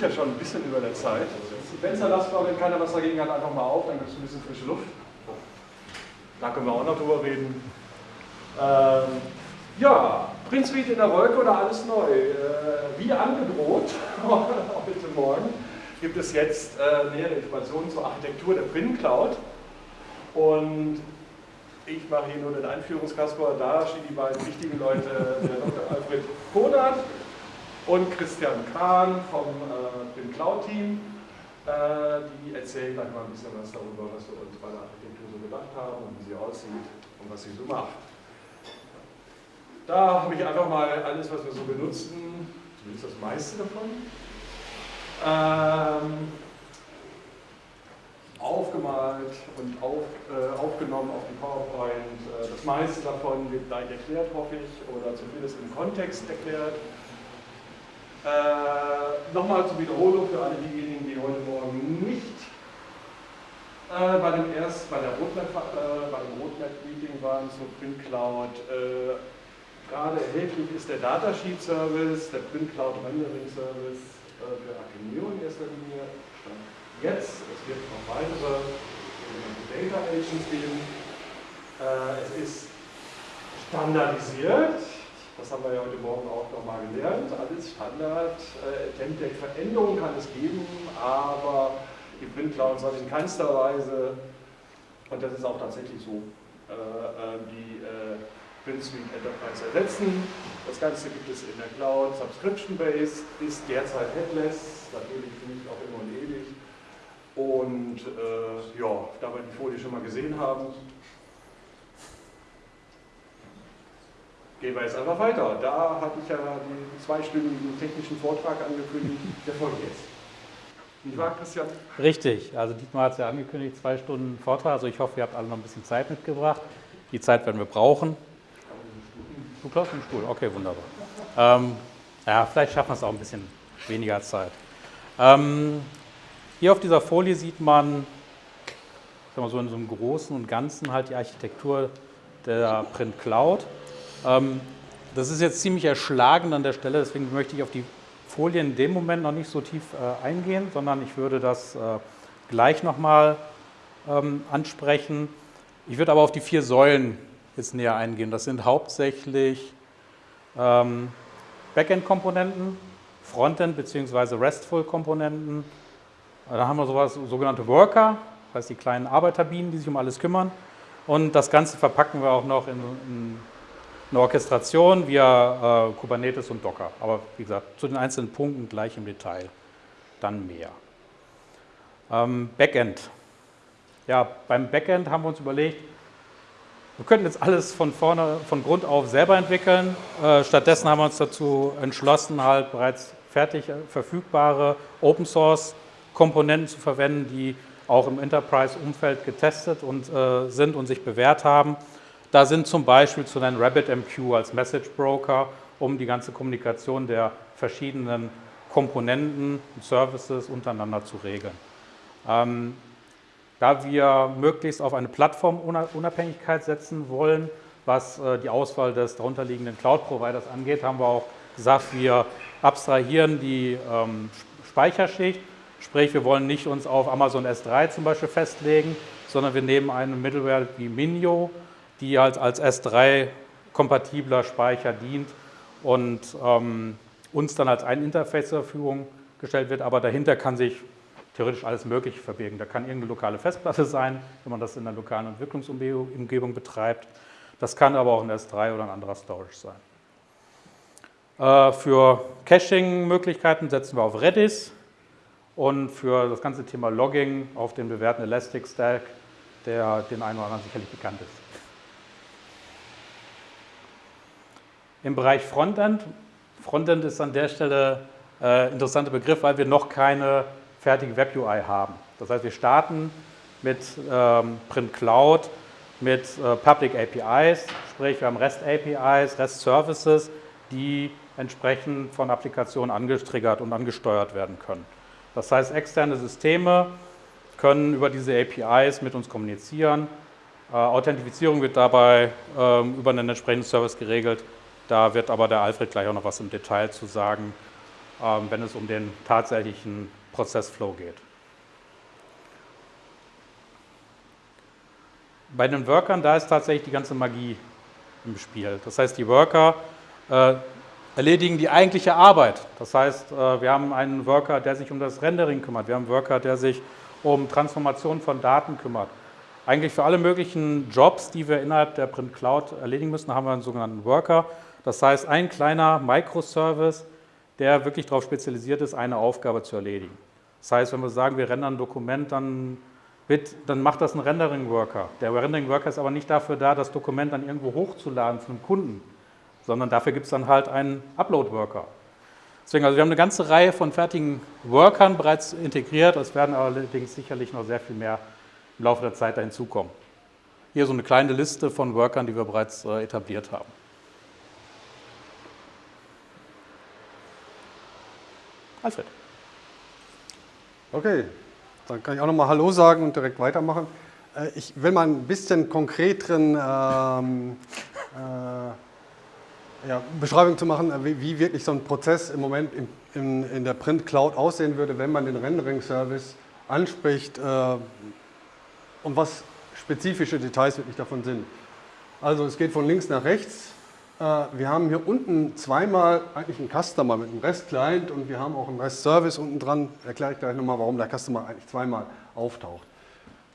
ja schon ein bisschen über der Zeit. Fenster lassen wir, wenn keiner was dagegen hat, einfach mal auf, dann gibt es ein bisschen frische Luft. Da können wir auch noch drüber reden. Ähm, ja, Prinz Reed in der Wolke oder alles neu? Äh, wie angedroht, heute Morgen, gibt es jetzt äh, nähere Informationen zur Architektur der Print Cloud. Und ich mache hier nur den Einführungskasper. Da stehen die beiden wichtigen Leute, der Dr. Alfred Konert und Christian Kahn vom äh, Print Cloud Team. Äh, die erzählen gleich mal ein bisschen was darüber, was wir uns bei der Architektur so gedacht haben und wie sie aussieht und was sie so macht. Da habe ich einfach mal alles, was wir so benutzen, zumindest das meiste davon, ähm, aufgemalt und auf, äh, aufgenommen auf die PowerPoint. Äh, das meiste davon wird gleich erklärt, hoffe ich, oder zumindest im Kontext erklärt. Äh, Nochmal zur Wiederholung für alle diejenigen, die heute Morgen nicht äh, bei, dem erst, bei, der Roadmap, äh, bei dem Roadmap-Meeting waren zur Print Cloud. Äh, gerade erhältlich ist der Datasheet Service, der Print Cloud Rendering Service äh, für Academio in erster Linie. Jetzt, es wird noch weitere Data Agents geben. Äh, es ist standardisiert, das haben wir ja heute Morgen auch nochmal gelernt, alles Standard. Äh, Template-Veränderungen kann es geben, aber die Print Cloud soll in keinster Weise, und das ist auch tatsächlich so, die Print Suite Enterprise ersetzen. Das Ganze gibt es in der Cloud, Subscription-Based, ist derzeit headless, natürlich nicht auch immer und ewig. Und äh, ja, da wir die Folie schon mal gesehen haben, gehen wir jetzt einfach weiter. Da hatte ich ja den zweistündigen technischen Vortrag angekündigt, der folgt jetzt. Nicht wahr, Christian? Richtig, also Dietmar hat es ja angekündigt, zwei Stunden Vortrag, also ich hoffe, ihr habt alle noch ein bisschen Zeit mitgebracht. Die Zeit werden wir brauchen. Du klaust den Stuhl, okay, wunderbar. Ähm, ja, vielleicht schaffen wir es auch ein bisschen weniger Zeit. Ähm, hier auf dieser Folie sieht man mal, so in so einem Großen und Ganzen halt die Architektur der Print Cloud. Ähm, das ist jetzt ziemlich erschlagen an der Stelle, deswegen möchte ich auf die Folie in dem Moment noch nicht so tief äh, eingehen, sondern ich würde das äh, gleich nochmal ähm, ansprechen. Ich würde aber auf die vier Säulen jetzt näher eingehen. Das sind hauptsächlich ähm, Backend-Komponenten, Frontend- bzw. RESTful-Komponenten. Da haben wir sowas, sogenannte Worker, das heißt die kleinen Arbeiterbienen, die sich um alles kümmern. Und das Ganze verpacken wir auch noch in, in eine Orchestration via äh, Kubernetes und Docker. Aber wie gesagt, zu den einzelnen Punkten gleich im Detail. Dann mehr. Ähm, Backend. Ja, beim Backend haben wir uns überlegt, wir könnten jetzt alles von vorne, von Grund auf selber entwickeln. Äh, stattdessen haben wir uns dazu entschlossen, halt bereits fertig verfügbare Open Source Komponenten zu verwenden, die auch im Enterprise-Umfeld getestet und, äh, sind und sich bewährt haben. Da sind zum Beispiel zu nennen RabbitMQ als Message Broker, um die ganze Kommunikation der verschiedenen Komponenten und Services untereinander zu regeln. Ähm, da wir möglichst auf eine Plattformunabhängigkeit setzen wollen, was äh, die Auswahl des darunterliegenden Cloud-Providers angeht, haben wir auch gesagt, wir abstrahieren die ähm, Speicherschicht, sprich wir wollen nicht uns auf Amazon S3 zum Beispiel festlegen, sondern wir nehmen eine Middleware wie Minio, die halt als S3-kompatibler Speicher dient und ähm, uns dann als ein Interface zur Verfügung gestellt wird, aber dahinter kann sich theoretisch alles Mögliche verbirgen. Da kann irgendeine lokale Festplatte sein, wenn man das in einer lokalen Entwicklungsumgebung betreibt. Das kann aber auch ein S3 oder ein anderer Storage sein. Äh, für Caching-Möglichkeiten setzen wir auf Redis und für das ganze Thema Logging auf den bewährten Elastic Stack, der den einen oder anderen sicherlich bekannt ist. Im Bereich Frontend, Frontend ist an der Stelle ein äh, interessanter Begriff, weil wir noch keine fertige Web-UI haben. Das heißt, wir starten mit ähm, Print Cloud, mit äh, Public APIs, sprich wir haben REST APIs, REST Services, die entsprechend von Applikationen angetriggert und angesteuert werden können. Das heißt, externe Systeme können über diese APIs mit uns kommunizieren. Äh, Authentifizierung wird dabei äh, über einen entsprechenden Service geregelt. Da wird aber der Alfred gleich auch noch was im Detail zu sagen. ähm, wenn es um den tatsächlichen Prozessflow geht. Bei den Workern, da ist tatsächlich die ganze Magie im Spiel. Das heißt, die Worker äh, erledigen die eigentliche Arbeit. Das heißt, äh, wir haben einen Worker, der sich um das Rendering kümmert. Wir haben einen Worker, der sich um Transformation von Daten kümmert. Eigentlich für alle möglichen Jobs, die wir innerhalb der Print Cloud erledigen müssen, haben wir einen sogenannten Worker. Das heißt, ein kleiner Microservice, der wirklich darauf spezialisiert ist, eine Aufgabe zu erledigen. Das heißt, wenn wir sagen, wir rendern ein Dokument, dann, wird, dann macht das ein Rendering-Worker. Der Rendering-Worker ist aber nicht dafür da, das Dokument dann irgendwo hochzuladen zu einem Kunden, sondern dafür gibt es dann halt einen Upload-Worker. Deswegen, also wir haben eine ganze Reihe von fertigen Workern bereits integriert, es werden allerdings sicherlich noch sehr viel mehr im Laufe der Zeit da hinzukommen. Hier so eine kleine Liste von Workern, die wir bereits äh, etabliert haben. Alfred. Okay, dann kann ich auch nochmal Hallo sagen und direkt weitermachen. Äh, ich will mal ein bisschen konkreteren ähm, äh, ja, Beschreibung zu machen, äh, wie, wie, wirklich so ein Prozess im Moment in, in, in der Print Cloud aussehen würde, wenn man den Rendering-Service anspricht äh, und was spezifische Details wirklich davon sind. Also es geht von links nach rechts. Äh, wir haben hier unten zweimal eigentlich einen Customer mit einem REST-Client und wir haben auch einen REST-Service unten dran. Erkläre ich gleich nochmal, warum der Customer eigentlich zweimal auftaucht.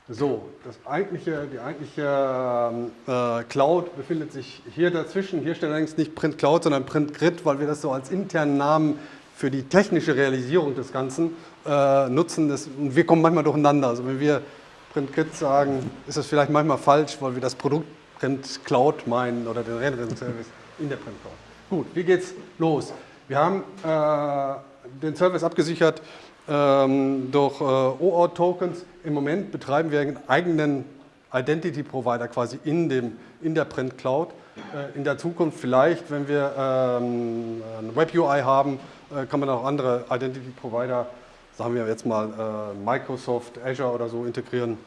So, das eigentliche, die eigentliche äh, Cloud befindet sich hier dazwischen. Hier steht allerdings nicht Print Cloud, sondern Print Grid, weil wir das so als internen Namen für die technische Realisierung des Ganzen äh, nutzen. Das, und wir kommen manchmal durcheinander. Also wenn wir Print Grid sagen, ist das vielleicht manchmal falsch, weil wir das Produkt Print Cloud meinen oder den Rendering-Service in der Print Cloud. Gut, wie geht's los? Wir haben äh, den Service abgesichert ähm, durch äh, OAuth-Tokens. Im Moment betreiben wir einen eigenen Identity-Provider quasi in, dem, in der Print Cloud. Äh, in der Zukunft vielleicht, wenn wir ähm, eine Web-UI haben, äh, kann man auch andere Identity-Provider, sagen wir jetzt mal äh, Microsoft, Azure oder so integrieren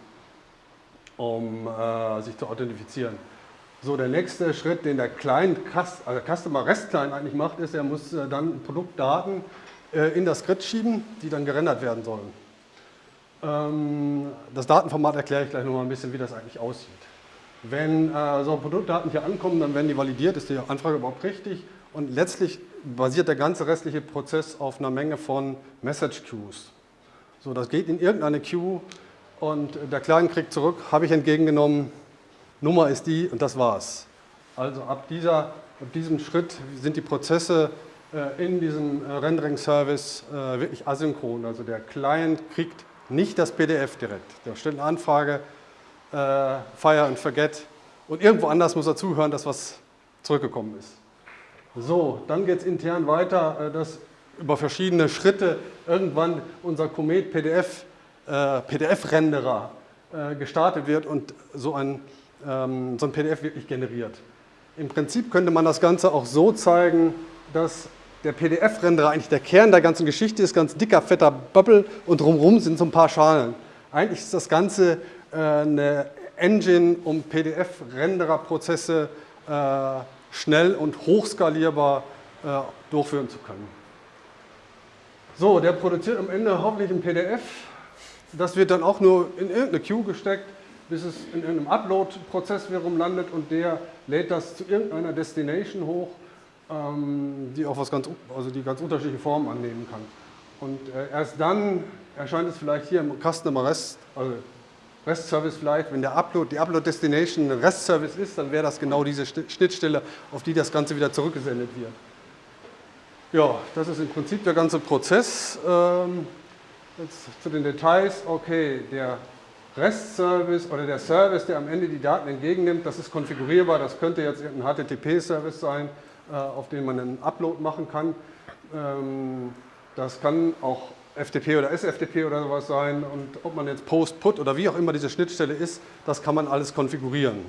um äh, sich zu authentifizieren. So, der nächste Schritt, den der Client, also Customer REST Client eigentlich macht, ist, er muss äh, dann Produktdaten äh, in das Skript schieben, die dann gerendert werden sollen. Ähm, das Datenformat erkläre ich gleich nochmal ein bisschen, wie das eigentlich aussieht. Wenn äh, so Produktdaten hier ankommen, dann werden die validiert, ist die Anfrage überhaupt richtig und letztlich basiert der ganze restliche Prozess auf einer Menge von Message Queues. So, das geht in irgendeine Queue, und der Client kriegt zurück, habe ich entgegengenommen, Nummer ist die und das war's. Also ab, dieser, ab diesem Schritt sind die Prozesse äh, in diesem äh, Rendering-Service äh, wirklich asynchron. Also der Client kriegt nicht das PDF direkt. Da stellt eine Anfrage, fire and forget und irgendwo anders muss er zuhören, dass was zurückgekommen ist. So, dann geht es intern weiter, dass über verschiedene Schritte irgendwann unser Comet PDF äh, PDF-Renderer äh, gestartet wird und so ein, ähm, so ein PDF wirklich generiert. Im Prinzip könnte man das Ganze auch so zeigen, dass der PDF-Renderer eigentlich der Kern der ganzen Geschichte ist, ganz dicker, fetter Bubble und drumherum sind so ein paar Schalen. Eigentlich ist das Ganze äh, eine Engine, um PDF-Renderer-Prozesse äh, schnell und hochskalierbar äh, durchführen zu können. So, der produziert am Ende hoffentlich ein PDF, das wird dann auch nur in irgendeine Queue gesteckt, bis es in irgendeinem Upload-Prozess wiederum landet und der lädt das zu irgendeiner Destination hoch, ähm, die auch was ganz, also die ganz unterschiedliche Formen annehmen kann. Und äh, erst dann erscheint es vielleicht hier im Customer REST, also REST Service vielleicht, wenn der Upload, die Upload Destination ein REST Service ist, dann wäre das genau diese Schnittstelle, auf die das Ganze wieder zurückgesendet wird. Ja, das ist im Prinzip der ganze Prozess. Jetzt zu den Details, okay, der REST-Service oder der Service, der am Ende die Daten entgegennimmt, das ist konfigurierbar, das könnte jetzt ein HTTP-Service sein, äh, auf den man einen Upload machen kann. Ähm, das kann auch FTP oder SFTP oder sowas sein und ob man jetzt Post, Put oder wie auch immer diese Schnittstelle ist, das kann man alles konfigurieren.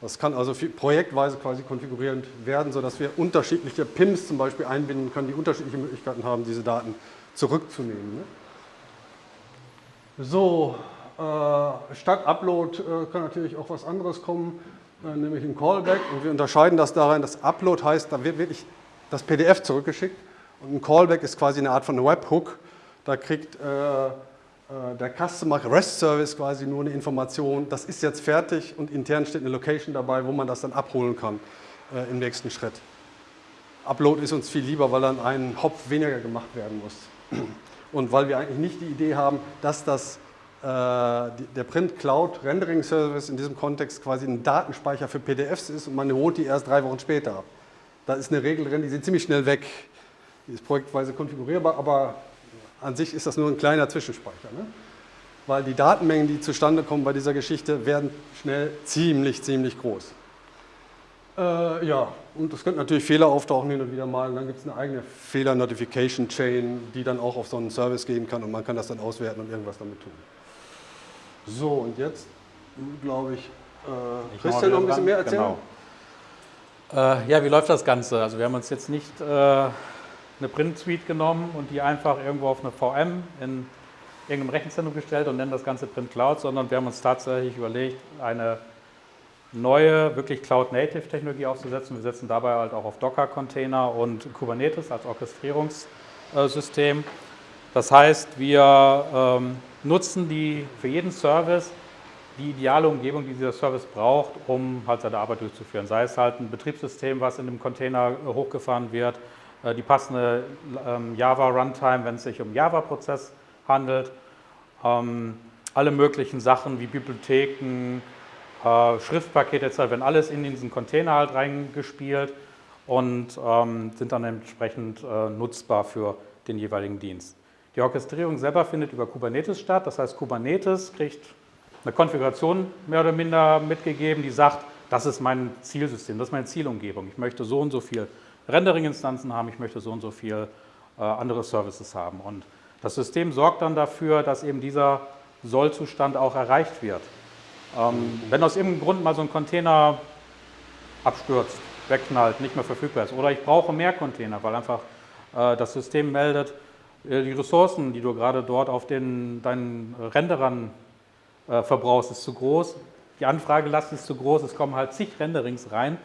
Das kann also projektweise quasi konfigurierend werden, sodass wir unterschiedliche PIMs zum Beispiel einbinden können, die unterschiedliche Möglichkeiten haben, diese Daten zurückzunehmen. So, äh, statt Upload äh, kann natürlich auch was anderes kommen, äh, nämlich ein Callback. Und wir unterscheiden das darin, dass Upload heißt, da wird wirklich das PDF zurückgeschickt Und ein Callback ist quasi eine Art von Webhook. Da kriegt äh, äh, der Customer REST Service quasi nur eine Information, das ist jetzt fertig und intern steht eine Location dabei, wo man das dann abholen kann äh, im nächsten Schritt. Upload ist uns viel lieber, weil dann ein Hop weniger gemacht werden muss. Und weil wir eigentlich nicht die Idee haben, dass das, äh, der Print Cloud Rendering Service in diesem Kontext quasi ein Datenspeicher für PDFs ist und man holt die erst drei Wochen später ab. Da ist eine Regel drin, die sind ziemlich schnell weg. Die ist projektweise konfigurierbar, aber an sich ist das nur ein kleiner Zwischenspeicher. Ne? Weil die Datenmengen, die zustande kommen bei dieser Geschichte, werden schnell ziemlich, ziemlich groß. Äh, ja, und es könnten natürlich Fehler auftauchen hin und wieder mal. Und dann gibt es eine eigene Fehler-Notification-Chain, die dann auch auf so einen Service gehen kann und man kann das dann auswerten und irgendwas damit tun. So, und jetzt glaube ich, äh, ich Christian noch ein bisschen mehr erzählen. Genau. Äh, ja, wie läuft das Ganze? Also wir haben uns jetzt nicht äh, eine Print-Suite genommen und die einfach irgendwo auf eine VM in irgendeinem Rechenzentrum gestellt und nennen das Ganze Print Cloud, sondern wir haben uns tatsächlich überlegt, eine neue, wirklich Cloud-Native-Technologie aufzusetzen. Wir setzen dabei halt auch auf Docker-Container und Kubernetes als Orchestrierungssystem. Das heißt, wir ähm, nutzen die für jeden Service die ideale Umgebung, die dieser Service braucht, um halt seine Arbeit durchzuführen. Sei es halt ein Betriebssystem, was in einem Container äh, hochgefahren wird, äh, die passende ähm, Java Runtime, wenn es sich um Java-Prozess handelt, ähm, alle möglichen Sachen wie Bibliotheken, äh, Schriftpakete etc. werden alles in diesen Container halt reingespielt und ähm, sind dann entsprechend nutzbar für den jeweiligen Dienst. Die Orchestrierung selber findet über Kubernetes statt, das heißt Kubernetes kriegt eine Konfiguration mehr oder minder mitgegeben, die sagt, das ist mein Zielsystem, das ist meine Zielumgebung. Ich möchte so und so viel Rendering-Instanzen haben, ich möchte so und so viel äh, andere Services haben. Und das System sorgt dann dafür, dass eben dieser Sollzustand auch erreicht wird. Ähm, wenn aus irgendeinem Grund mal so ein Container abstürzt, wegknallt, nicht mehr verfügbar ist oder ich brauche mehr Container, weil einfach äh, das System meldet, äh, die Ressourcen, die du gerade dort auf den, deinen Renderern äh, verbrauchst, ist zu groß. Die Anfragelast ist zu groß, es kommen halt zig Renderings rein.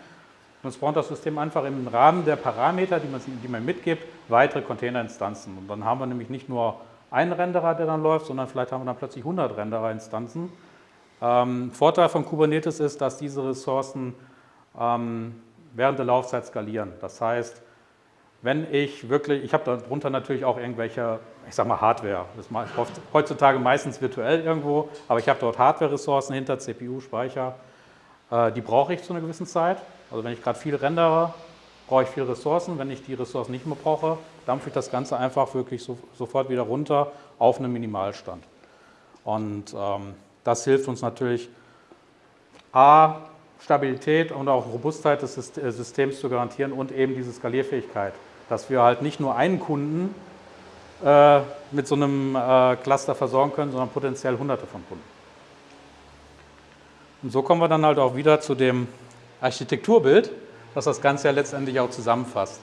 Es braucht das System einfach im Rahmen der Parameter, die man, die man mitgibt, weitere Containerinstanzen. Und dann haben wir nämlich nicht nur einen Renderer, der dann läuft, sondern vielleicht haben wir dann plötzlich 100 Rendererinstanzen. Ähm, Vorteil von Kubernetes ist, dass diese Ressourcen ähm, während der Laufzeit skalieren. Das heißt, wenn ich wirklich, ich habe darunter natürlich auch irgendwelche, ich sage mal Hardware, das ich heutzutage meistens virtuell irgendwo, aber ich habe dort Hardware-Ressourcen hinter, CPU, Speicher, äh, die brauche ich zu einer gewissen Zeit. Also wenn ich gerade viel rendere, brauche ich viele Ressourcen. Wenn ich die Ressourcen nicht mehr brauche, dampfe ich das Ganze einfach wirklich so, sofort wieder runter auf einen Minimalstand. Und ähm, das hilft uns natürlich, A, Stabilität und auch Robustheit des äh, Systems zu garantieren und eben diese Skalierfähigkeit dass wir halt nicht nur einen Kunden äh, mit so einem äh, Cluster versorgen können, sondern potenziell hunderte von Kunden. Und so kommen wir dann halt auch wieder zu dem Architekturbild, das das Ganze ja letztendlich auch zusammenfasst.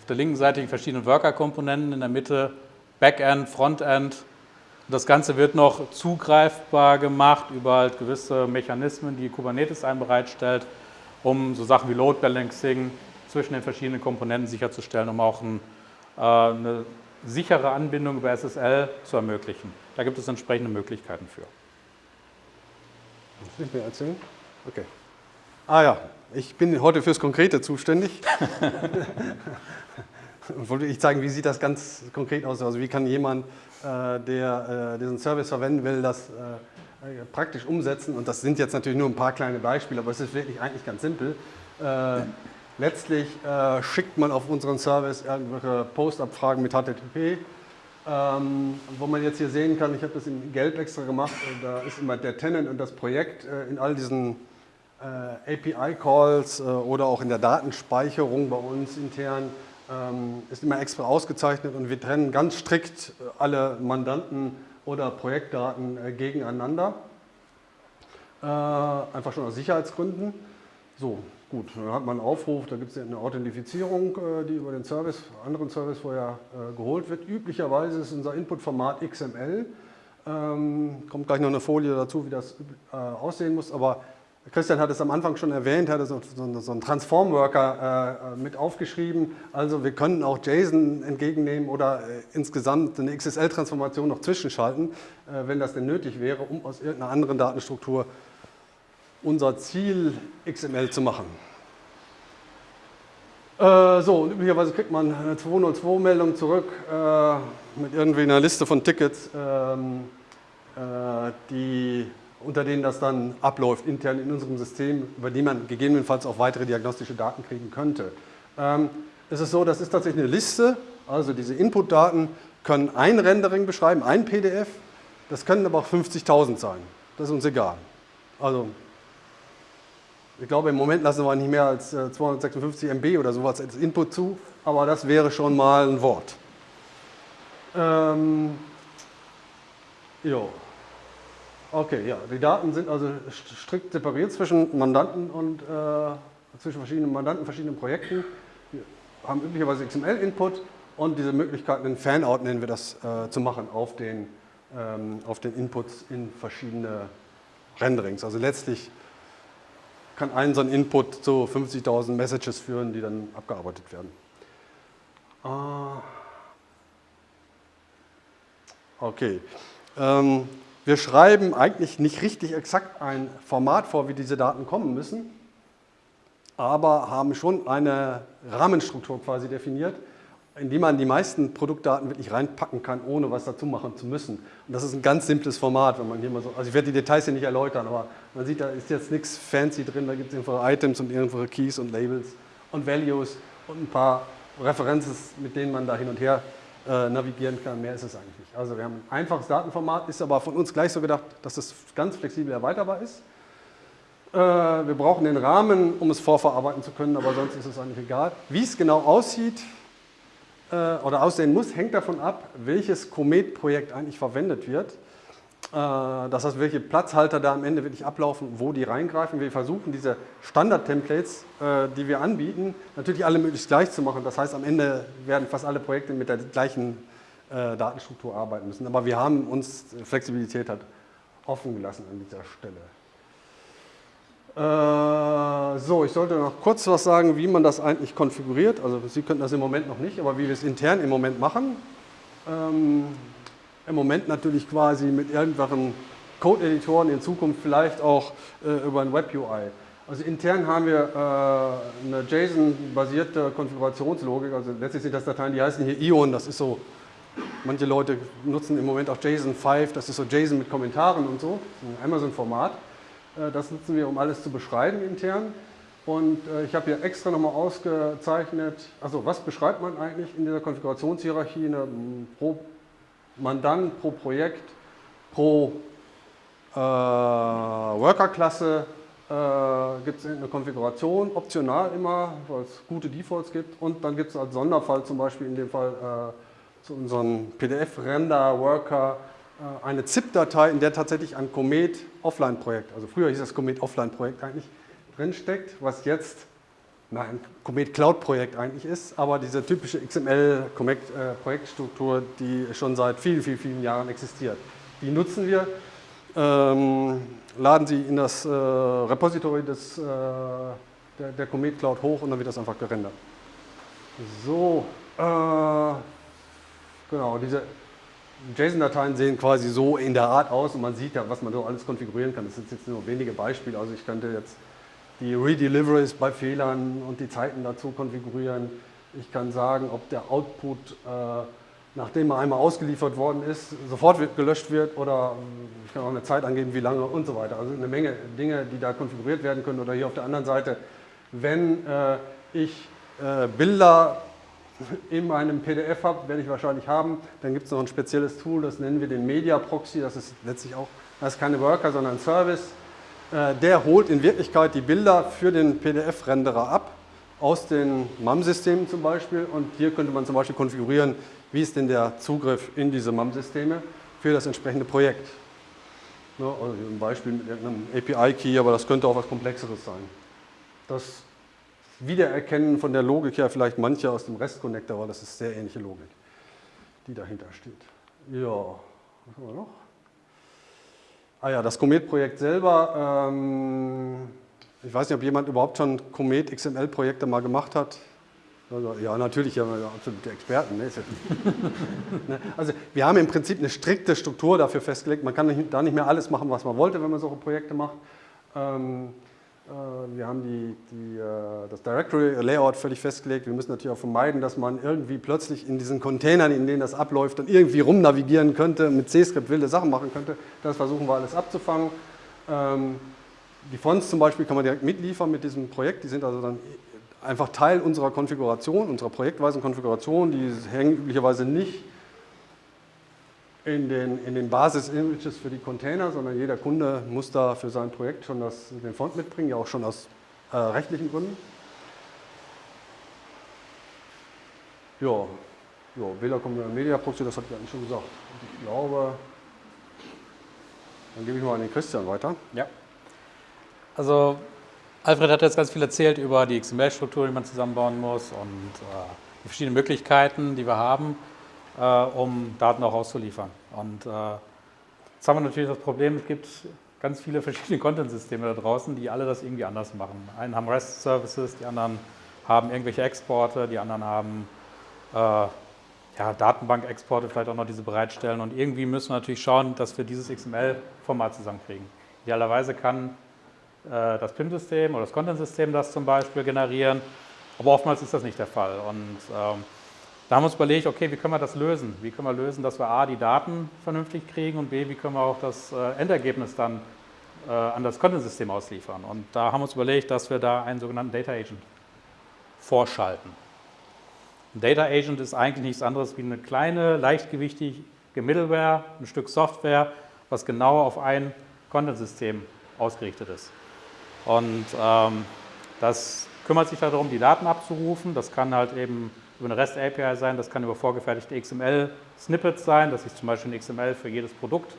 Auf der linken Seite die verschiedenen Worker-Komponenten, in der Mitte Backend, Frontend. Und das Ganze wird noch zugreifbar gemacht über halt gewisse Mechanismen, die Kubernetes einem bereitstellt, um so Sachen wie Load Balancing, zwischen den verschiedenen Komponenten sicherzustellen, um auch ein, äh, eine sichere Anbindung über SSL zu ermöglichen. Da gibt es entsprechende Möglichkeiten für. Muss ich mir erzählen? Okay. Ah ja, ich bin heute fürs Konkrete zuständig. Und wollte ich zeigen, wie sieht das ganz konkret aus? Also wie kann jemand, äh, der äh, diesen Service verwenden will, das äh, äh, praktisch umsetzen? Und das sind jetzt natürlich nur ein paar kleine Beispiele, aber es ist wirklich eigentlich ganz simpel. Äh, Letztlich schickt man auf unseren Service irgendwelche Postabfragen mit HTTP. Ähm, wo man jetzt hier sehen kann, ich habe das in Gelb extra gemacht, da ist immer der Tenant und das Projekt in all diesen API-Calls oder auch in der Datenspeicherung bei uns intern ist immer extra ausgezeichnet und wir trennen ganz strikt äh, alle Mandanten oder Projektdaten gegeneinander. einfach schon aus Sicherheitsgründen. So, Gut, dann hat man einen Aufruf, da gibt es eine Authentifizierung, äh, die über den Service, anderen Service vorher äh, geholt wird. Üblicherweise ist unser Inputformat XML. Ähm, kommt gleich noch eine Folie dazu, wie das äh, aussehen muss, aber Christian hat es am Anfang schon erwähnt, hat so, so, so einen Transform-Worker äh, mit aufgeschrieben. Also wir können auch JSON entgegennehmen oder äh, insgesamt eine XSL-Transformation noch zwischenschalten, äh, wenn das denn nötig wäre, um aus irgendeiner anderen Datenstruktur unser Ziel XML zu machen. Äh, so, und üblicherweise kriegt man eine 202-Meldung zurück äh, mit irgendwie einer Liste von Tickets, ähm, äh, die unter denen das dann abläuft, intern in unserem System, über die man gegebenenfalls auch weitere diagnostische Daten kriegen könnte. Ähm, es ist so, das ist tatsächlich eine Liste, also diese Inputdaten können ein Rendering beschreiben, ein PDF, das können aber auch 50.000 sein, das ist uns egal. Also ich glaube, im Moment lassen wir nicht mehr als 256 äh, MB oder sowas als Input zu, aber das wäre schon mal ein Wort. Ähm. Okay, ja, die Daten sind also strikt separiert zwischen Mandanten und äh, zwischen verschiedenen Mandanten, verschiedenen Projekten. Wir haben üblicherweise XML-Input und diese Möglichkeit, einen Fanout nennen wir das, äh, zu machen auf den, ähm, auf den Inputs in verschiedene Renderings. Also letztlich kann ein so ein Input zu 50.000 Messages führen, die dann abgearbeitet werden. Ah. Okay. Ähm, wir schreiben eigentlich nicht richtig exakt ein Format vor, wie diese Daten kommen müssen, aber haben schon eine Rahmenstruktur quasi definiert, in die man die meisten Produktdaten wirklich reinpacken kann, ohne was dazu machen zu müssen. Und das ist ein ganz simples Format, wenn man hier mal so, also ich werde die Details hier nicht erläutern, aber man sieht, da ist jetzt nichts fancy drin, da gibt es irgendwelche Items und irgendwelche Keys und Labels und Values und ein paar References, mit denen man da hin und her äh, navigieren kann. Mehr ist es eigentlich nicht. Also wir haben ein einfaches Datenformat, ist aber von uns gleich so gedacht, dass es ganz flexibel erweiterbar ist. Äh, wir brauchen den Rahmen, um es vorverarbeiten zu können, aber sonst ist es eigentlich egal. Wie es genau aussieht äh, oder aussehen muss, hängt davon ab, welches Comet-Projekt eigentlich verwendet wird. Äh, das heißt, welche Platzhalter da am Ende wirklich ablaufen, wo die reingreifen. Wir versuchen diese Standard-Templates, äh, die wir anbieten, natürlich alle möglichst gleich zu machen. Das heißt, am Ende werden fast alle Projekte mit der gleichen äh, Datenstruktur arbeiten müssen. Aber wir haben uns Flexibilität halt offen gelassen an dieser Stelle. so, ich sollte noch kurz was sagen, wie man das eigentlich konfiguriert. Also Sie könnten das im Moment noch nicht, aber wie wir es intern im Moment machen. Im Moment natürlich quasi mit irgendwelchen Code-Editoren, in Zukunft vielleicht auch äh, über ein Web-UI. Also intern haben wir äh, eine JSON-basierte Konfigurationslogik, also letztlich sind das Dateien, die heißen hier Ion, das ist so, manche Leute nutzen im Moment auch JSON 5, das ist so JSON mit Kommentaren und so, ein Amazon-Format. Äh, das nutzen wir, um alles zu beschreiben intern. Und äh, ich habe hier extra nochmal ausgezeichnet, also was beschreibt man eigentlich in dieser Konfigurationshierarchie, eine pro Mandant pro Projekt, pro äh, Worker-Klasse äh, gibt es eine Konfiguration, optional immer, weil es gute Defaults gibt. Und dann gibt es als Sonderfall zum Beispiel in dem Fall äh, zu unserem PDF-Render-Worker äh, eine ZIP-Datei, in der tatsächlich ein Comet-Offline-Projekt, also früher hieß das Comet-Offline-Projekt eigentlich, drinsteckt, was jetzt ein Comet Cloud Projekt eigentlich ist, aber diese typische XML Projektstruktur, die schon seit vielen, vielen, vielen Jahren existiert. Die nutzen wir, ähm, laden sie in das äh, Repository des, äh, der, der, Comet Cloud hoch und dann wird das einfach gerendert. So, äh, genau, diese JSON-Dateien sehen quasi so in der Art aus und man sieht ja, was man so alles konfigurieren kann. Das sind jetzt nur wenige Beispiele, also ich könnte jetzt die Redeliveries bei Fehlern und die Zeiten dazu konfigurieren. Ich kann sagen, ob der Output, äh, nachdem er einmal ausgeliefert worden ist, sofort wird, gelöscht wird oder äh, ich kann auch eine Zeit angeben, wie lange und so weiter. Also eine Menge Dinge, die da konfiguriert werden können. Oder hier auf der anderen Seite, wenn äh, ich äh, Bilder in meinem PDF habe, werde ich wahrscheinlich haben, dann gibt es noch ein spezielles Tool, das nennen wir den Media Proxy. Das ist letztlich auch, das ist keine Worker, sondern ein Service der holt in Wirklichkeit die Bilder für den PDF-Renderer ab, aus den MAM-Systemen zum Beispiel. Und hier könnte man zum Beispiel konfigurieren, wie ist denn der Zugriff in diese MAM-Systeme für das entsprechende Projekt. also ein Beispiel mit einem API-Key, aber das könnte auch was Komplexeres sein. Das Wiedererkennen von der Logik her vielleicht manche aus dem REST-Connector, weil das ist sehr ähnliche Logik, die dahinter steht. Ja, was haben wir noch? Ah ja, das Comet-Projekt selber. Ähm, ich weiß nicht, ob jemand überhaupt schon Comet XML-Projekte mal gemacht hat. Also, ja, natürlich, ja, absolute Experten. Ne? ne? Also wir haben im Prinzip eine strikte Struktur dafür festgelegt. Man kann da nicht mehr alles machen, was man wollte, wenn man solche Projekte macht. Ähm, äh, wir haben die, die, äh, das Directory-Layout völlig festgelegt. Wir müssen natürlich auch vermeiden, dass man irgendwie plötzlich in diesen Containern, in denen das abläuft, dann irgendwie rumnavigieren könnte, mit C-Script wilde Sachen machen könnte. Das versuchen wir alles abzufangen. Ähm, die Fonts zum Beispiel kann man direkt mitliefern mit diesem Projekt. Die sind also dann einfach Teil unserer Konfiguration, unserer projektweisen Konfiguration. Die hängen üblicherweise nicht in den, in den Basis-Images für die Container, sondern jeder Kunde muss da für sein Projekt schon das, den Font mitbringen, ja auch schon aus äh, rechtlichen Gründen. Ja, ja kommen Media Proxy, das habe ich eigentlich schon gesagt. Ich glaube, dann gebe ich mal an den Christian weiter. Ja. Also Alfred hat jetzt ganz viel erzählt über die XML-Struktur, die man zusammenbauen muss und äh, die verschiedenen Möglichkeiten, die wir haben um Daten auch auszuliefern. Und äh, jetzt haben wir natürlich das Problem, es gibt ganz viele verschiedene Content-Systeme da draußen, die alle das irgendwie anders machen. Einen haben REST-Services, die anderen haben irgendwelche Exporte, die anderen haben äh, ja, Datenbank-Exporte, vielleicht auch noch diese bereitstellen. Und irgendwie müssen wir natürlich schauen, dass wir dieses XML-Format zusammenkriegen. Idealerweise kann äh, das PIM-System oder das Content-System das zum Beispiel generieren, aber oftmals ist das nicht der Fall. Und ähm, da haben wir uns überlegt, okay, wie können wir das lösen? Wie können wir lösen, dass wir A, die Daten vernünftig kriegen und B, wie können wir auch das äh, Endergebnis dann äh, an das Content-System ausliefern? Und da haben wir uns überlegt, dass wir da einen sogenannten Data Agent vorschalten. Ein Data Agent ist eigentlich nichts anderes wie eine kleine, leichtgewichtige Middleware, ein Stück Software, was genau auf ein Content-System ausgerichtet ist. Und ähm, das kümmert sich darum, die Daten abzurufen. Das kann halt eben über eine REST-API sein, das kann über vorgefertigte XML-Snippets sein, dass ich zum Beispiel ein XML für jedes Produkt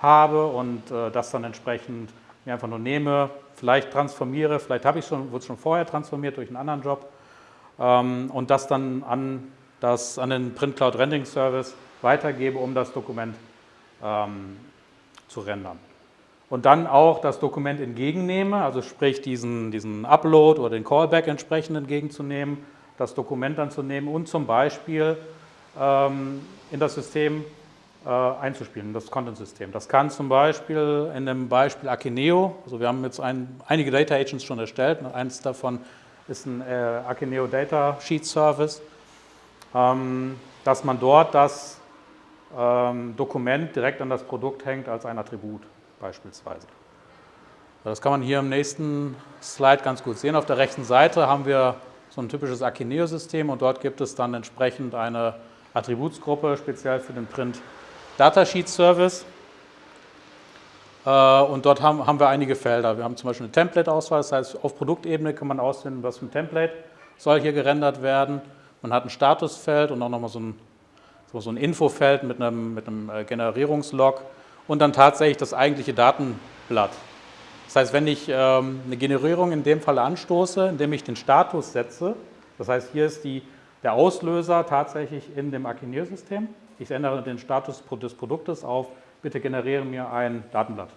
habe und äh, das dann entsprechend mir einfach nur nehme, vielleicht transformiere, vielleicht habe ich schon, wurde es schon vorher transformiert durch einen anderen Job. Ähm, und das dann an, das, an den Print Cloud Rendering Service weitergebe, um das Dokument ähm, zu rendern. Und dann auch das Dokument entgegennehme, also sprich diesen, diesen Upload oder den Callback entsprechend entgegenzunehmen das Dokument dann zu nehmen und zum Beispiel ähm, in das System äh, einzuspielen, in das Content-System. Das kann zum Beispiel in dem Beispiel Akineo, also wir haben jetzt ein, einige Data Agents schon erstellt, eins davon ist ein äh, Akineo Data Sheet Service, ähm, dass man dort das ähm, Dokument direkt an das Produkt hängt als ein Attribut beispielsweise. Das kann man hier im nächsten Slide ganz gut sehen. Auf der rechten Seite haben wir so ein typisches Akineo-System und dort gibt es dann entsprechend eine Attributsgruppe, speziell für den Print Datasheet Service. Äh, und dort haben, haben wir einige Felder. Wir haben zum Beispiel eine Template-Auswahl, das heißt, auf Produktebene kann man auswählen, was für ein Template soll hier gerendert werden. Man hat ein Statusfeld und auch nochmal so ein, so ein Infofeld mit einem, mit einem äh, Generierungslog und dann tatsächlich das eigentliche Datenblatt. Das heißt, wenn ich ähm, eine Generierung in dem Fall anstoße, indem ich den Status setze, das heißt, hier ist die, der Auslöser tatsächlich in dem Akineo-System. Ich ändere den Status des Produktes auf, bitte generiere mir ein Datenblatt.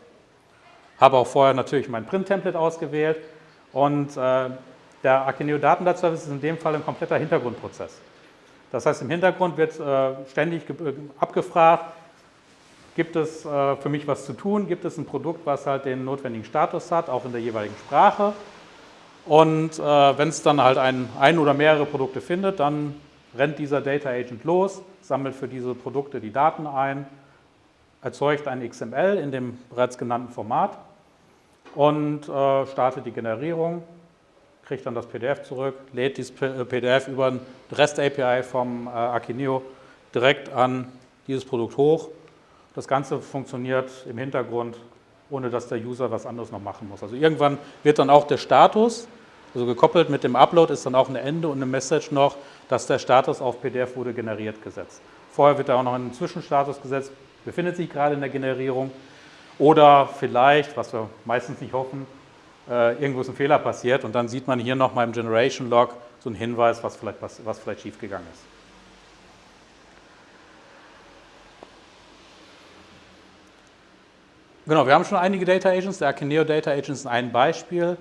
Habe auch vorher natürlich mein Print-Template ausgewählt und äh, der Akineo Datenblatt-Service ist in dem Fall ein kompletter Hintergrundprozess. Das heißt, im Hintergrund wird äh, ständig abgefragt, Gibt es äh, für mich was zu tun? Gibt es ein Produkt, was halt den notwendigen Status hat, auch in der jeweiligen Sprache? Und äh, wenn es dann halt ein, ein oder mehrere Produkte findet, dann rennt dieser Data Agent los, sammelt für diese Produkte die Daten ein, erzeugt ein XML in dem bereits genannten Format und äh, startet die Generierung, kriegt dann das PDF zurück, lädt dieses PDF über eine REST-API vom äh, Akineo direkt an dieses Produkt hoch das Ganze funktioniert im Hintergrund, ohne dass der User was anderes noch machen muss. Also irgendwann wird dann auch der Status, also gekoppelt mit dem Upload ist dann auch ein Ende und eine Message noch, dass der Status auf PDF wurde generiert gesetzt. Vorher wird da auch noch ein Zwischenstatus gesetzt, befindet sich gerade in der Generierung oder vielleicht, was wir meistens nicht hoffen, äh, irgendwo ist ein Fehler passiert und dann sieht man hier noch mal im Generation Log so einen Hinweis, was vielleicht, was, was vielleicht schiefgegangen ist. Genau, wir haben schon einige Data Agents. Der Akineo Data Agent ist ein Beispiel.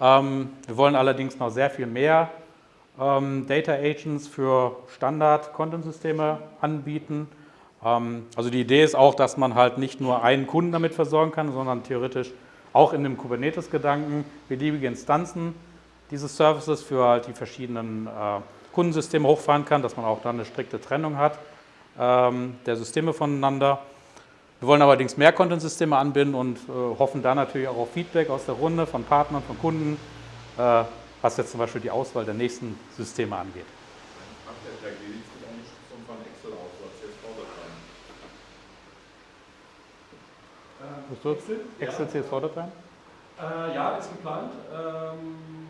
Ähm, wir wollen allerdings noch sehr viel mehr ähm, Data Agents für Standard-Content-Systeme anbieten. Ähm, also die Idee ist auch, dass man halt nicht nur einen Kunden damit versorgen kann, sondern theoretisch auch in dem Kubernetes-Gedanken beliebige Instanzen dieses Services für halt die verschiedenen äh, Kundensysteme hochfahren kann, dass man auch dann eine strikte Trennung hat ähm, der Systeme voneinander. Wir wollen allerdings mehr Content-Systeme anbinden und äh, hoffen da natürlich auch auf Feedback aus der Runde von Partnern, von Kunden, äh, was jetzt zum Beispiel die Auswahl der nächsten Systeme angeht. Excel? Excel CSV-Dateien? Äh, ja, ist geplant. Ähm,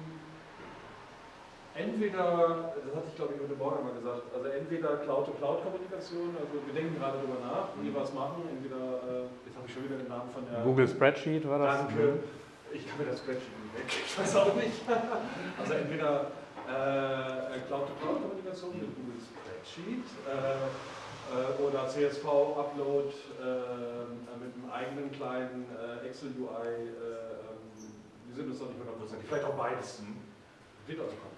entweder, das hatte ich glaube ich heute Morgen mal gesagt, also entweder Cloud-to-Cloud-Kommunikation, also wir denken gerade darüber nach, wie wir was machen, entweder, äh, jetzt habe ich schon wieder den Namen von der... Google Spreadsheet war das? Danke. Ich kann mir das Spreadsheet nicht weg, ich weiß auch nicht. Also entweder äh, Cloud-to-Cloud-Kommunikation mit Google Spreadsheet äh, äh oder CSV-Upload äh, mit einem eigenen kleinen äh, Excel-UI, ähm, wir sind uns noch nicht 100%, vielleicht auch beides. Hm. Wird also kommen.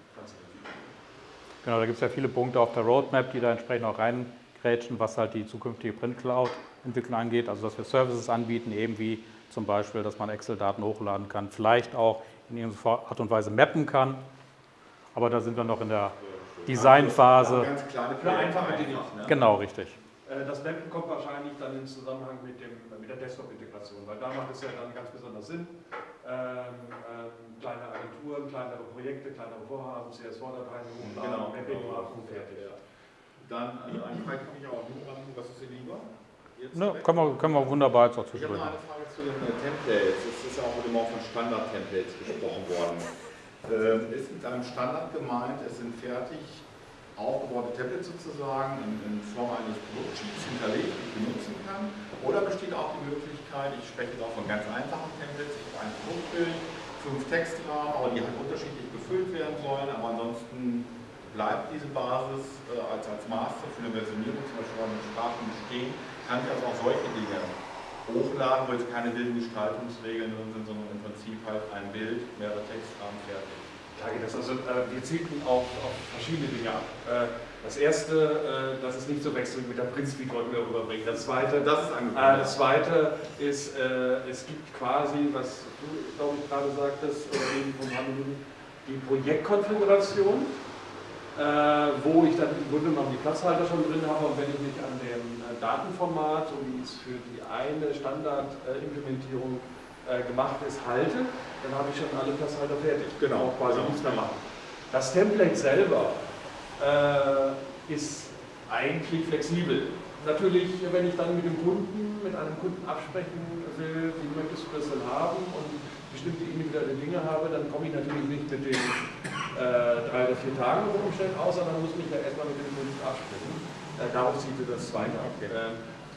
Genau, da gibt es ja viele Punkte auf der Roadmap, die da entsprechend auch reingrätschen, was halt die zukünftige Print-Cloud-Entwicklung angeht. Also dass wir Services anbieten, eben wie zum Beispiel, dass man Excel-Daten hochladen kann, vielleicht auch in irgendeiner Art und Weise mappen kann. Aber da sind wir noch in der Designphase. Ganz kleine, für einfache Dinge. Ne? Genau, richtig. Äh, das Mappen kommt wahrscheinlich dann in Zusammenhang mit, dem, mit der Desktop-Integration, weil da macht es ja dann ganz besonders Sinn. Ähm, ähm, kleine Agenturen, kleinere Projekte, kleinere Vorhaben, CSV-Dateien hochladen, genau, Mapping genau. machen, fertig. Ja. Dann, also eine Frage komme ich auch nur an, was ist dir lieber? Ne, können, wir, können wir wunderbar jetzt auch Ich habe noch eine Frage zu den äh, Templates. Es ist ja auch immer von Standard-Templates gesprochen worden. Ähm, ist mit einem Standard gemeint, es sind fertig aufgebaute Tablets sozusagen in, in Form eines Produktsheets hinterlegt, die ich benutzen kann? Oder besteht auch die Möglichkeit, ich spreche jetzt auch von ganz einfachen Templates, ich habe ein Produktbild, fünf Textrahmen, aber die halt unterschiedlich befüllt werden sollen, aber ansonsten bleibt diese Basis äh, als, als Master für eine Versionierung zum Beispiel den Sprachen bestehen, kann ich also auch solche Dinge hochladen, wo jetzt keine wilden Gestaltungsregeln drin sind, sondern im Prinzip halt ein Bild, mehrere Textrahmen fertig. Da geht das also, äh, wir zielten auf, auf, verschiedene Dinge ab. Äh, das erste, äh, dass es nicht so wechselt mit der Prinzfeed wollten wir rüberbringen. Das zweite, das ist, äh, das zweite ist äh, es gibt quasi, was du, glaube ich, gerade sagtest, die Projektkonfiguration, äh, wo ich dann im Grunde genommen die Platzhalter schon drin habe und wenn ich mich an dem Datenformat, so wie es für die eine Standardimplementierung äh, gemacht ist, halte, dann habe ich schon alle Platzhalter fertig. Genau. Auch quasi genau. nichts mehr machen. Das Template selber äh, ist eigentlich flexibel. Natürlich, wenn ich dann mit dem Kunden, mit einem Kunden absprechen will, wie möchtest du das denn haben und bestimmte individuelle Dinge habe, dann komme ich natürlich nicht mit den äh, drei oder vier Tagen umstellen aus, sondern muss mich ja erstmal mit dem Kunden absprechen. Äh, darauf zieht das weiter. Okay.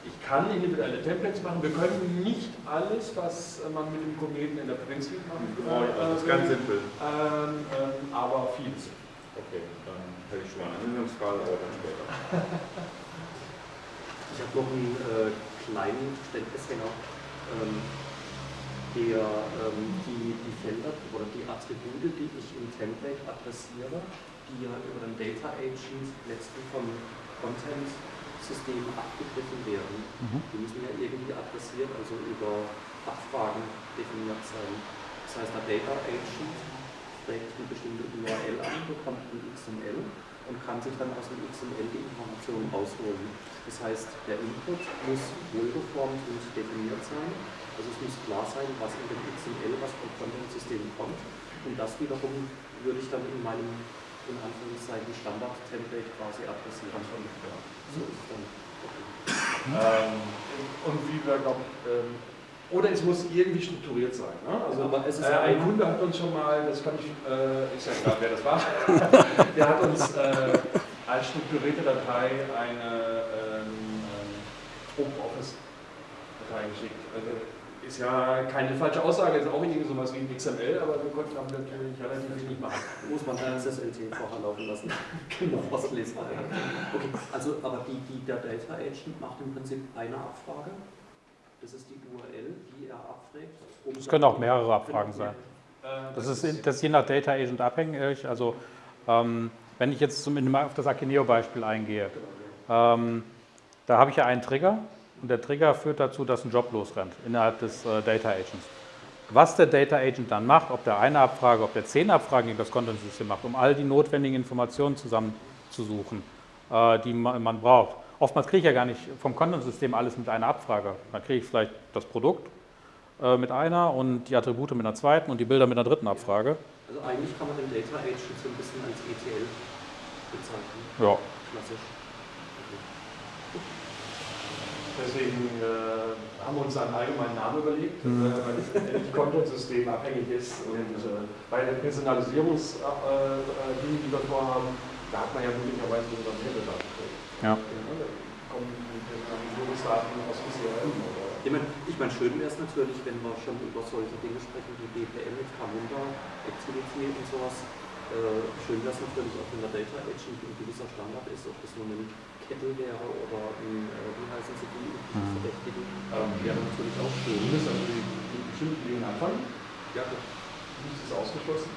Ich kann individuelle Templates machen. Wir können nicht alles, was man mit dem Kometen in der Print machen kann. Genau, das ist ganz simpel. Ähm, ähm, aber vieles. Okay, dann hätte ich schon mal eine Anwendungsfrage, aber dann später. ich habe noch einen äh, kleinen Verständnisfehler. Ähm, der, ähm, die, die Felder oder die Attribute, die ich im Template adressiere, die ja über den Data Agent letztlich vom Content System abgegriffen werden. Mhm. Die müssen ja irgendwie adressiert, also über Abfragen definiert sein. Das heißt, der Data Agent trägt eine bestimmte URL an, bekommt ein XML und kann sich dann aus dem XML die Informationen rausholen. Das heißt, der Input muss wohlgeformt und definiert sein. Also es muss klar sein, was in dem XML, was vom Content-System kommt. Und das wiederum würde ich dann in meinem in Anführungszeichen Standard-Template quasi adressieren. Ja. So ist dann. Ähm, und wie wir, glaube ich, ähm, oder es muss irgendwie strukturiert sein. Ne? Also, Aber es ist äh, ein Kunde hat uns schon mal, das kann ich, äh, ich sage gerade, wer das war, der hat uns äh, als strukturierte Datei eine ähm, ähm Open Office Datei geschickt. Also, ist ja keine falsche Aussage, ist auch irgendwie sowas wie ein XML, aber wir konnten damit natürlich relativ wenig machen. Muss man dann das LT vorher laufen lassen. genau, was lesbar. Okay, also aber die, die, der Data Agent macht im Prinzip eine Abfrage Das ist die URL, die er abfragt. Um das können auch mehrere Abfragen sein. Das ist, das ist je nach Data Agent abhängig. Also ähm, wenn ich jetzt zum, auf das Akineo-Beispiel eingehe, ähm, da habe ich ja einen Trigger und der Trigger führt dazu, dass ein Job losrennt innerhalb des äh, Data Agents. Was der Data Agent dann macht, ob der eine Abfrage, ob der zehn Abfragen in das Content-System macht, um all die notwendigen Informationen zusammenzusuchen, äh, die man, man braucht. Oftmals kriege ich ja gar nicht vom Content-System alles mit einer Abfrage. Dann kriege ich vielleicht das Produkt äh, mit einer und die Attribute mit einer zweiten und die Bilder mit einer dritten Abfrage. Also eigentlich kann man den Data Agent so ein bisschen als ETL bezeichnen. Ja. Klassisch. Deswegen äh, haben wir uns einen allgemeinen Namen überlegt, mhm. äh, weil das Content-System abhängig ist. Und äh, bei der Personalisierungslinie, äh, die wir vorhaben, da hat man ja möglicherweise sogar mehrere Daten. Ja. Da kommen die Personalisierungsdaten aus dem CRM oder ich meine, ich mein, schön wäre es natürlich, wenn wir schon über solche Dinge sprechen wie BPM mit Camunda, Activity und sowas. Äh, schön wäre es natürlich auch, wenn der Data Agent ein gewisser Standard ist, ob das nur ein Kettle wäre oder ein, äh, wie heißen sie die, Mhm. Verdächtigen. Ähm, wäre natürlich auch müsst also die, die bestimmten Dinge anfangen. Ja, gut. Nicht ist ausgeschlossen.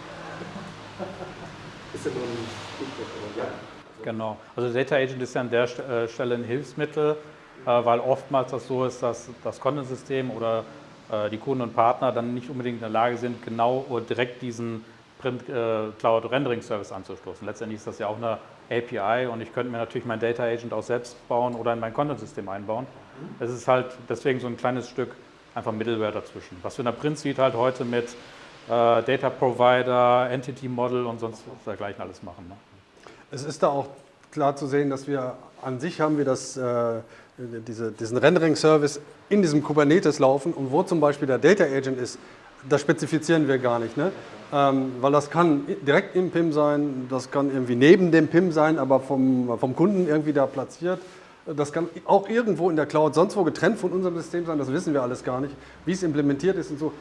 Ist ja nur ein Stichwort, aber ja. Also, Genau. Also Data Agent ist ja an der äh, Stelle ein Hilfsmittel, äh, weil oftmals das so ist, dass das Content-System oder die Kunden und Partner dann nicht unbedingt in der Lage sind, genau oder direkt diesen Print Cloud Rendering Service anzustoßen. Letztendlich ist das ja auch eine API und ich könnte mir natürlich mein Data Agent auch selbst bauen oder in mein Content-System einbauen. Es ist halt deswegen so ein kleines Stück einfach Middleware dazwischen. Was wir in der Print Suite halt heute mit äh, Data Provider, Entity Model und sonst dergleichen alles machen. Ne? Es ist da auch klar zu sehen, dass wir an sich haben wir das, äh, diese, diesen Rendering-Service in diesem Kubernetes laufen und wo zum Beispiel der Data Agent ist, das spezifizieren wir gar nicht. Ne? Ähm, weil das kann direkt im PIM sein, das kann irgendwie neben dem PIM sein, aber vom, vom Kunden irgendwie da platziert. Das kann auch irgendwo in der Cloud sonst wo getrennt von unserem System sein, das wissen wir alles gar nicht. Wie es implementiert ist und so,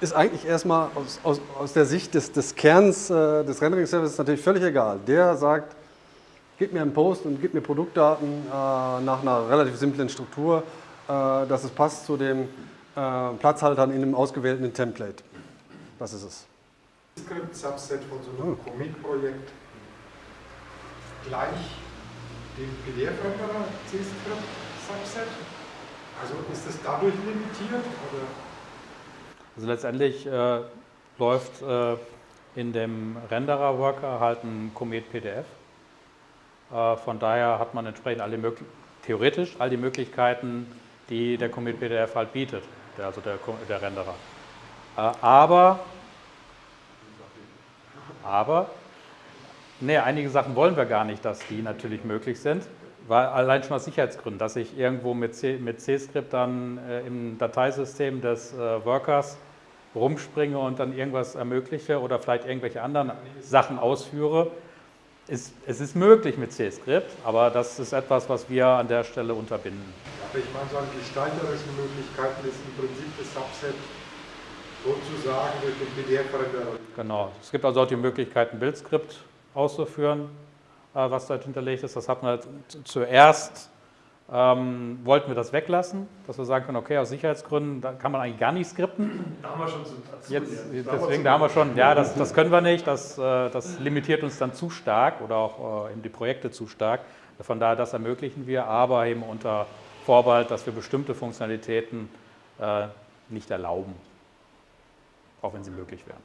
ist eigentlich erstmal aus, aus, aus der Sicht des, des Kerns äh, des Rendering-Services natürlich völlig egal. Der sagt, gib mir einen Post und gib mir Produktdaten äh, nach einer relativ simplen Struktur, äh, dass es passt zu den äh, Platzhaltern in einem ausgewählten Template. Das ist es. Script-Subset von so einem Commit-Projekt gleich dem PDF-Renderer C-Script-Subset? Also ist das dadurch limitiert? Oder? Also letztendlich äh, läuft äh, in dem Renderer-Worker halt ein Comet PDF. Äh, von daher hat man entsprechend alle theoretisch all die Möglichkeiten, die der Comet PDF halt bietet, der, also der, der Renderer. Äh, aber, aber Nee, einige Sachen wollen wir gar nicht, dass die natürlich möglich sind, weil allein schon aus Sicherheitsgründen, dass ich irgendwo mit C-Script dann äh, im Dateisystem des äh, Workers rumspringe und dann irgendwas ermögliche oder vielleicht irgendwelche anderen Sachen ausführe. Ist, es ist möglich mit C-Script, aber das ist etwas, was wir an der Stelle unterbinden. Aber ich meine, so an gestalterischen Möglichkeiten ist im Prinzip das Subset sozusagen durch den PDF-Renderer. Genau. Es gibt also auch die Möglichkeit, ein Bildskript auszuführen, äh, was dort hinterlegt ist. Das hatten wir zuerst, ähm, wollten wir das weglassen, dass wir sagen können, okay, aus Sicherheitsgründen da kann man eigentlich gar nicht skripten. Da haben wir schon zu, dazu Jetzt, deswegen, da haben wir schon, ja, das, das können wir nicht, das, äh, das limitiert uns dann zu stark oder auch äh, eben die Projekte zu stark. Von daher, das ermöglichen wir, aber eben unter Vorbehalt, dass wir bestimmte Funktionalitäten äh, nicht erlauben, auch wenn sie möglich wären.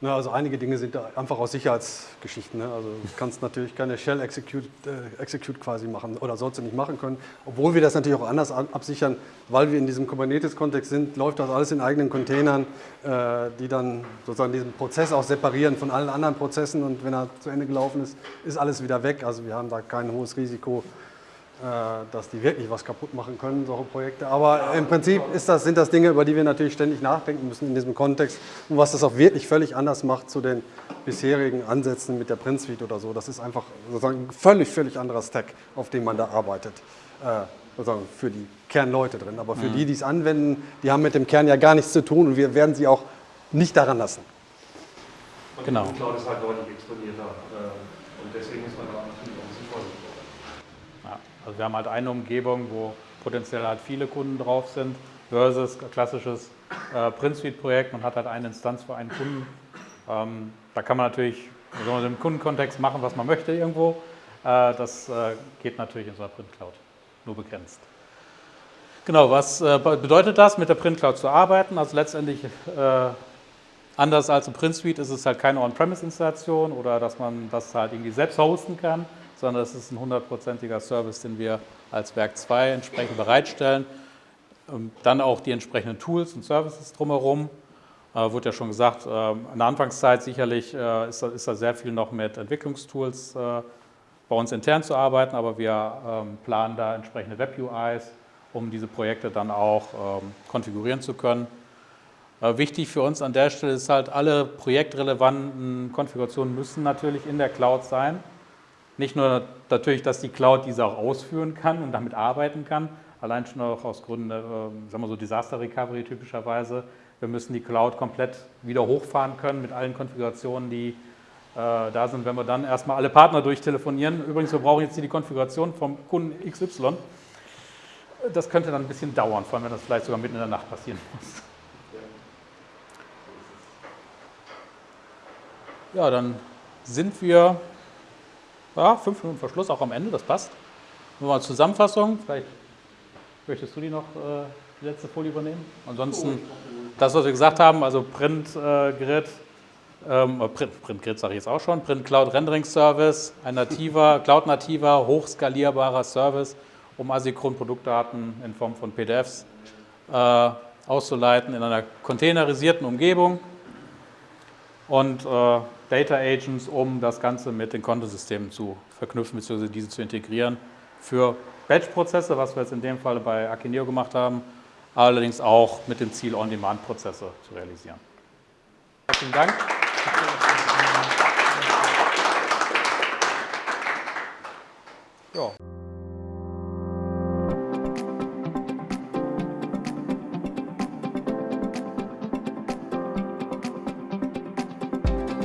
Na, also einige Dinge sind einfach aus Sicherheitsgeschichten. Ne? Also du kannst natürlich keine Shell Execute, äh, Execute quasi machen oder sollst du nicht machen können. Obwohl wir das natürlich auch anders absichern, weil wir in diesem Kubernetes-Kontext sind, läuft das alles in eigenen Containern, äh, die dann sozusagen diesen Prozess auch separieren von allen anderen Prozessen und wenn er zu Ende gelaufen ist, ist alles wieder weg. Also wir haben da kein hohes Risiko, dass die wirklich was kaputt machen können, solche Projekte. Aber im Prinzip das, sind das Dinge, über die wir natürlich ständig nachdenken müssen in diesem Kontext und was das auch wirklich völlig anders macht zu den bisherigen Ansätzen mit der Print Suite oder so. Das ist einfach sozusagen ein völlig, völlig anderer Stack, auf dem man da arbeitet. Äh, sozusagen für die Kernleute drin. Aber für mhm. die, die es anwenden, die haben mit dem Kern ja gar nichts zu tun und wir werden sie auch nicht daran lassen. Und genau. die Cloud ist halt deutlich exponierter äh, und deswegen ist man da natürlich auch sinnvoll. Ja, also wir haben halt eine Umgebung, wo potenziell halt viele Kunden drauf sind, versus klassisches äh, Print Suite Projekt. Man hat halt eine Instanz für einen Kunden. Ähm, da kann man natürlich so im Kundenkontext machen, was man möchte irgendwo. Äh, das äh, geht natürlich in so einer Print Cloud nur begrenzt. Genau, was äh, bedeutet das, mit der Print Cloud zu arbeiten? Also letztendlich, äh, anders als im Print Suite, ist es halt keine On-Premise-Installation oder dass man das halt irgendwie selbst hosten kann, sondern es ist ein hundertprozentiger Service, den wir als Werk 2 entsprechend bereitstellen. Ähm, dann auch die entsprechenden Tools und Services drumherum. Äh, wurde ja schon gesagt, äh, in der Anfangszeit sicherlich äh, ist, da, ist, da, sehr viel noch mit Entwicklungstools äh, bei uns intern zu arbeiten, aber wir ähm, planen da entsprechende Web-UIs, um diese Projekte dann auch ähm, konfigurieren zu können. Äh, wichtig für uns an der Stelle ist halt, alle projektrelevanten Konfigurationen müssen natürlich in der Cloud sein. Nicht nur natürlich, dass die Cloud diese auch ausführen kann und damit arbeiten kann, allein schon auch aus Gründen, äh, sagen wir so Disaster Recovery typischerweise. Wir müssen die Cloud komplett wieder hochfahren können mit allen Konfigurationen, die äh, da sind. Wenn wir dann erstmal alle Partner durchtelefonieren, übrigens, wir brauchen jetzt hier die Konfiguration vom Kunden XY, das könnte dann ein bisschen dauern, vor allem wenn das vielleicht sogar mitten in der Nacht passieren muss. Ja, dann sind wir ja, fünf Minuten Verschluss, auch am Ende, das passt. Nur mal Zusammenfassung, vielleicht möchtest du die noch, äh, die letzte Folie übernehmen? Ansonsten, das, was wir gesagt haben, also Print-Grid, äh, ähm, Print, Print sage ich jetzt auch schon, Print Cloud Rendering Service, ein nativer, Cloud-nativer, hochskalierbarer Service, um asynchron Produktdaten in Form von PDFs äh, auszuleiten in einer containerisierten Umgebung und äh, Data Agents, um das Ganze mit den Kontosystemen zu verknüpfen bzw. diese zu integrieren für Batch-Prozesse, was wir jetzt in dem Fall bei Akineo gemacht haben, allerdings auch mit dem Ziel, On-Demand-Prozesse zu realisieren. Herzlichen Dank. Ja.